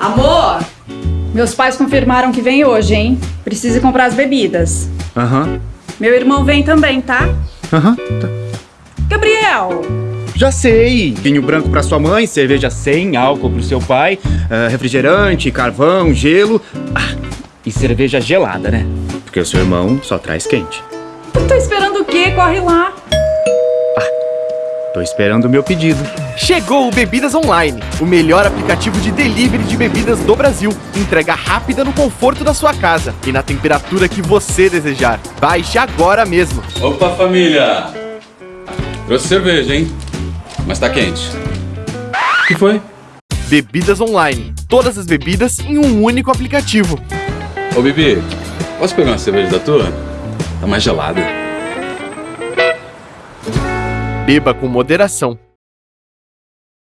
Amor! Meus pais confirmaram que vem hoje, hein? Precisa comprar as bebidas. Aham, Meu irmão vem também, tá? aham, tá. Gabriel! Já sei! Vinho branco pra sua mãe, cerveja sem álcool pro seu pai, ah, refrigerante, carvão, gelo. Ah, e cerveja gelada, né? Porque o seu irmão só traz quente. Tu tá esperando o quê? Corre lá! Tô esperando o meu pedido. Chegou o Bebidas Online, o melhor aplicativo de delivery de bebidas do Brasil. Entrega rápida no conforto da sua casa e na temperatura que você desejar. Baixe agora mesmo. Opa, família! Trouxe cerveja, hein? Mas tá quente. O que foi? Bebidas Online, todas as bebidas em um único aplicativo. Ô, Bibi, posso pegar uma cerveja da tua? Tá mais gelada. Beba com moderação.